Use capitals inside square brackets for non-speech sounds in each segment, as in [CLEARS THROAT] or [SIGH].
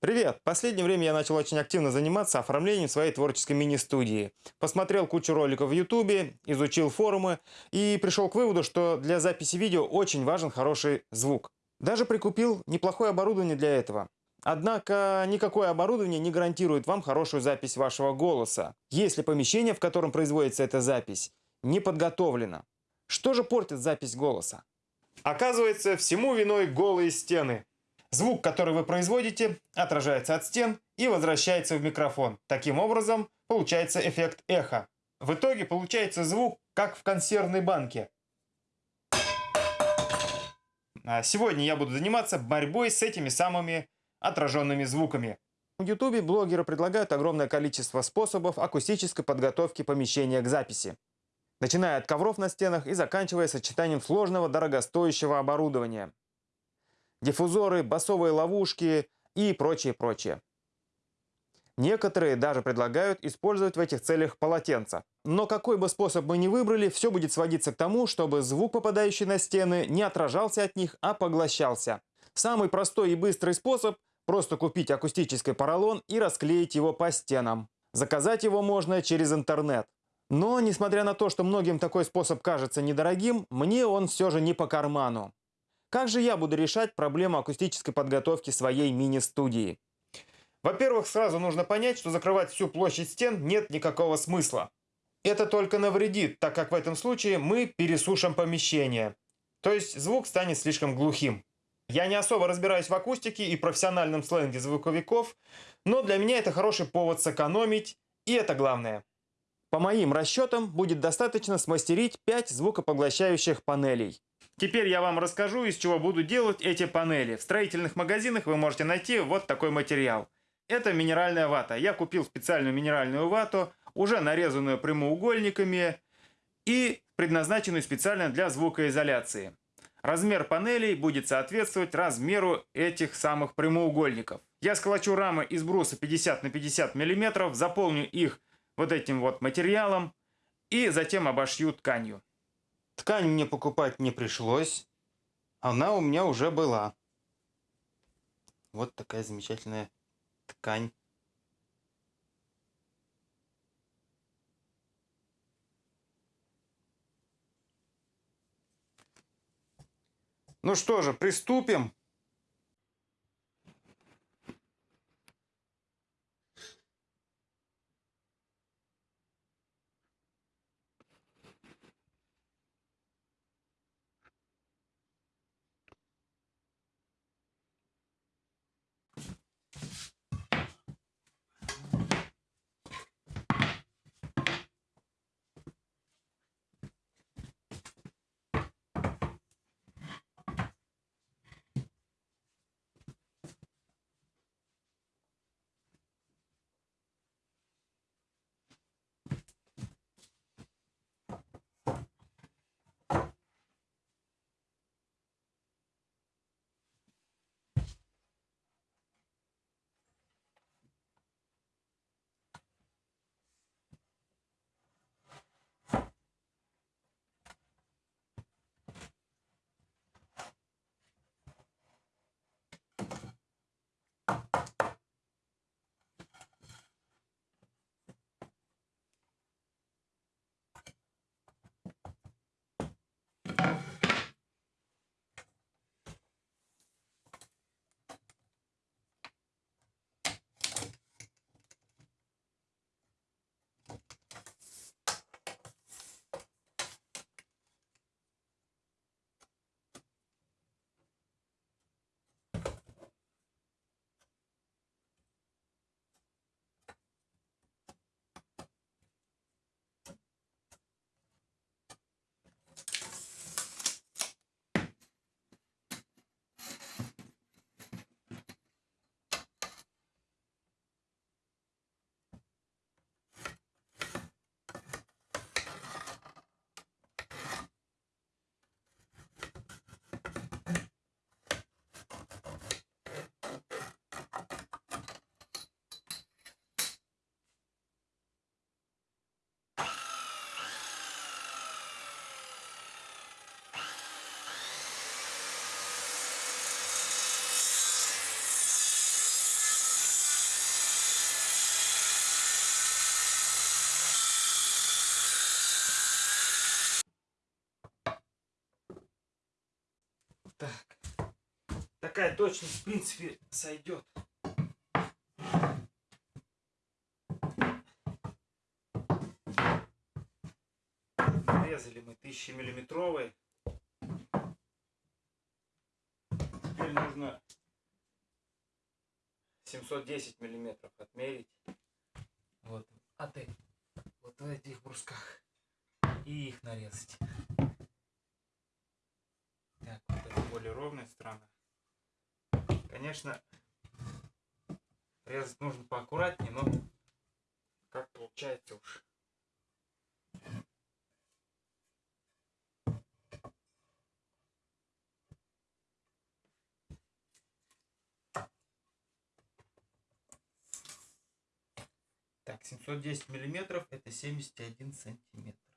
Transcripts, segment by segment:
Привет! В последнее время я начал очень активно заниматься оформлением своей творческой мини-студии. Посмотрел кучу роликов в ютубе, изучил форумы и пришел к выводу, что для записи видео очень важен хороший звук. Даже прикупил неплохое оборудование для этого. Однако никакое оборудование не гарантирует вам хорошую запись вашего голоса, если помещение, в котором производится эта запись, не подготовлено. Что же портит запись голоса? Оказывается, всему виной голые стены. Звук, который вы производите, отражается от стен и возвращается в микрофон. Таким образом, получается эффект эха. В итоге получается звук, как в консервной банке. А сегодня я буду заниматься борьбой с этими самыми отраженными звуками. В YouTube блогеры предлагают огромное количество способов акустической подготовки помещения к записи. Начиная от ковров на стенах и заканчивая сочетанием сложного дорогостоящего оборудования диффузоры, басовые ловушки и прочее, прочее. Некоторые даже предлагают использовать в этих целях полотенца. Но какой бы способ мы ни выбрали, все будет сводиться к тому, чтобы звук, попадающий на стены, не отражался от них, а поглощался. Самый простой и быстрый способ – просто купить акустический поролон и расклеить его по стенам. Заказать его можно через интернет. Но, несмотря на то, что многим такой способ кажется недорогим, мне он все же не по карману. Как же я буду решать проблему акустической подготовки своей мини-студии? Во-первых, сразу нужно понять, что закрывать всю площадь стен нет никакого смысла. Это только навредит, так как в этом случае мы пересушим помещение. То есть звук станет слишком глухим. Я не особо разбираюсь в акустике и профессиональном сленге звуковиков, но для меня это хороший повод сэкономить, и это главное. По моим расчетам, будет достаточно смастерить 5 звукопоглощающих панелей. Теперь я вам расскажу, из чего буду делать эти панели. В строительных магазинах вы можете найти вот такой материал. Это минеральная вата. Я купил специальную минеральную вату, уже нарезанную прямоугольниками и предназначенную специально для звукоизоляции. Размер панелей будет соответствовать размеру этих самых прямоугольников. Я сколочу рамы из бруса 50 на 50 мм, заполню их вот этим вот материалом и затем обошью тканью. Ткань мне покупать не пришлось. Она у меня уже была. Вот такая замечательная ткань. Ну что же, приступим. Такая точность, в принципе, сойдет. Нарезали мы 1000 миллиметровый. Теперь нужно 710 миллиметров отмерить. Вот, а ты вот в этих брусках и их нарезать. Так, вот это более ровная сторона. Конечно, резать нужно поаккуратнее, но как получается уж. Так, 710 миллиметров это 71 сантиметр.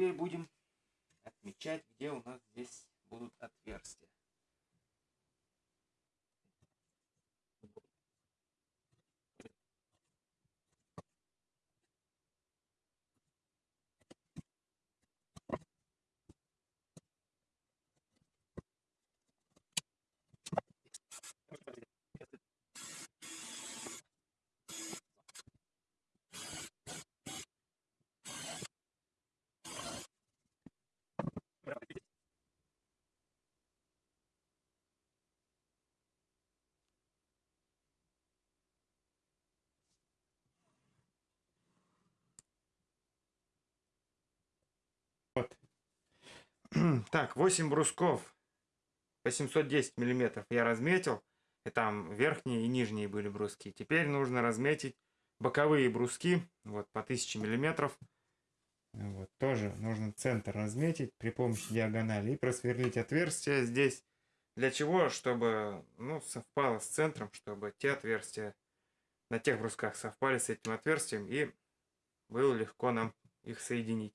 Теперь будем отмечать, где у нас здесь будут отверстия. Вот. [CLEARS THROAT] Так, 8 брусков по 710 миллиметров я разметил. И там верхние и нижние были бруски. Теперь нужно разметить боковые бруски вот по 1000 миллиметров. Вот, тоже нужно центр разметить при помощи диагонали и просверлить отверстие здесь. Для чего? Чтобы ну, совпало с центром, чтобы те отверстия на тех брусках совпали с этим отверстием и было легко нам их соединить.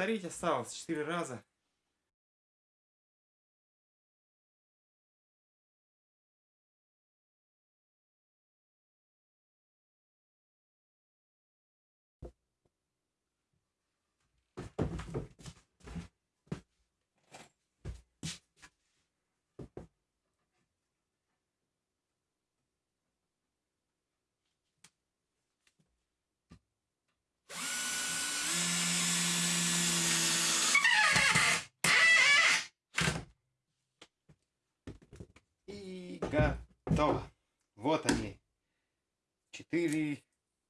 Повторить осталось 4 раза. И готово. Вот они. Четыре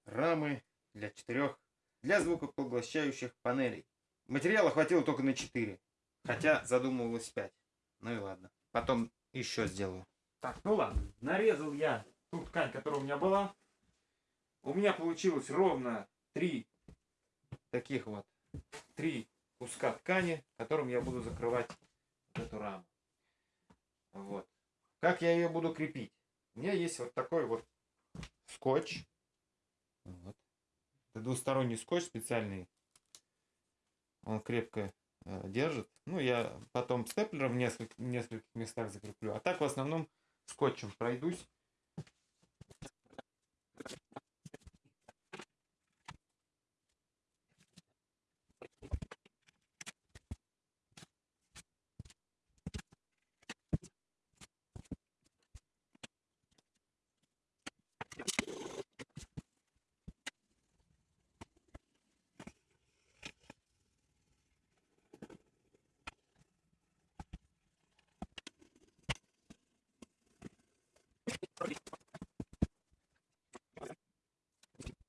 рамы для четырех, для звукопоглощающих панелей. Материала хватило только на 4. Хотя задумывалось 5. Ну и ладно. Потом еще сделаю. Так, ну ладно. Нарезал я ту ткань, которая у меня была. у меня получилось ровно три таких вот, три куска ткани, которым я буду закрывать эту раму. Вот. Как я ее буду крепить? У меня есть вот такой вот скотч. Вот. Это двусторонний скотч специальный. Он крепко э, держит. Ну, я потом степлером в нескольких, в нескольких местах закреплю. А так в основном скотчем пройдусь.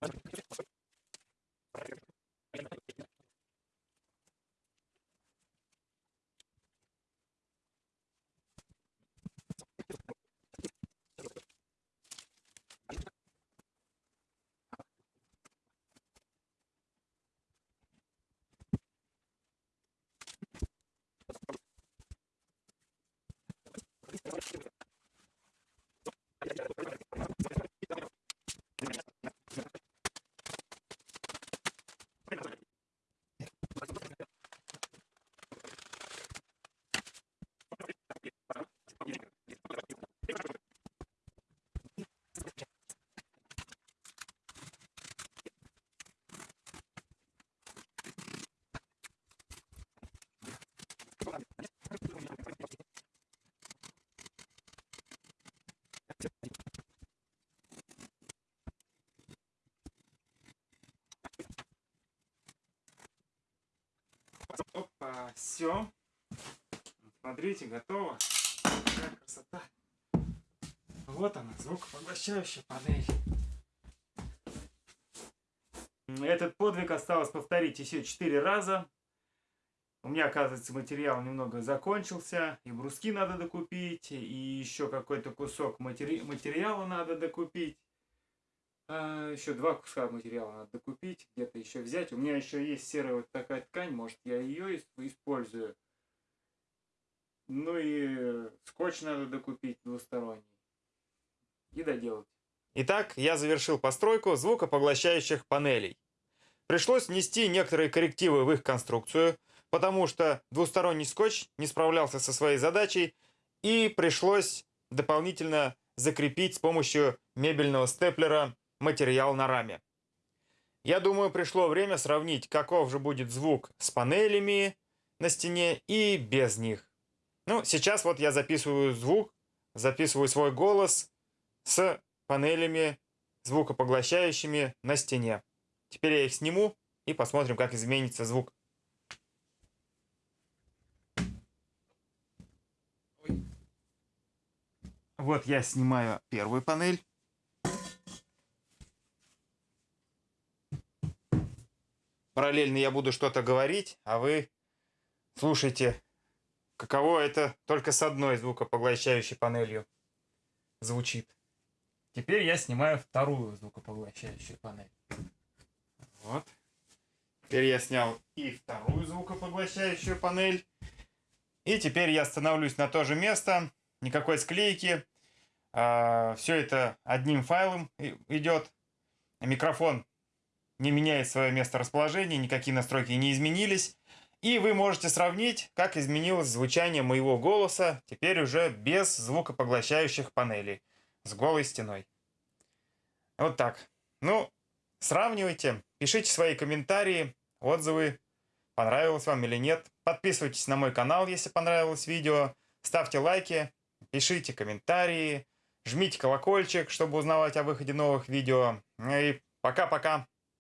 Merci. Все. Смотрите, готово. Какая красота. Вот она, звукопоглощающая панель. Этот подвиг осталось повторить еще четыре раза. У меня, оказывается, материал немного закончился. И бруски надо докупить, и еще какой-то кусок матери... материала надо докупить. А, еще два куска материала надо докупить, где-то еще взять. У меня еще есть серая вот такая ткань, может я ее использую. Ну и скотч надо докупить двусторонний. И доделать. Итак, я завершил постройку звукопоглощающих панелей. Пришлось внести некоторые коррективы в их конструкцию, потому что двусторонний скотч не справлялся со своей задачей, и пришлось дополнительно закрепить с помощью мебельного степлера материал на раме. Я думаю, пришло время сравнить, каков же будет звук с панелями на стене и без них. Ну, сейчас вот я записываю звук, записываю свой голос с панелями звукопоглощающими на стене. Теперь я их сниму и посмотрим, как изменится звук. Вот я снимаю первую панель. Параллельно я буду что-то говорить, а вы слушайте, каково это только с одной звукопоглощающей панелью звучит. Теперь я снимаю вторую звукопоглощающую панель. Вот. Теперь я снял и вторую звукопоглощающую панель. И теперь я становлюсь на то же место. Никакой склейки. А, все это одним файлом идет. Микрофон не меняет свое место расположения, никакие настройки не изменились. И вы можете сравнить, как изменилось звучание моего голоса, теперь уже без звукопоглощающих панелей, с голой стеной. Вот так. Ну, сравнивайте, пишите свои комментарии, отзывы, понравилось вам или нет. Подписывайтесь на мой канал, если понравилось видео, ставьте лайки, пишите комментарии, жмите колокольчик, чтобы узнавать о выходе новых видео. И пока-пока.